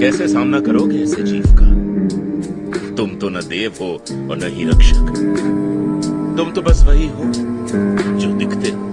कैसे सामना करोगे ऐसे जीव का? तुम तो न देव हो और न ही रक्षक। तुम तो बस वही हो जो दिखते हो।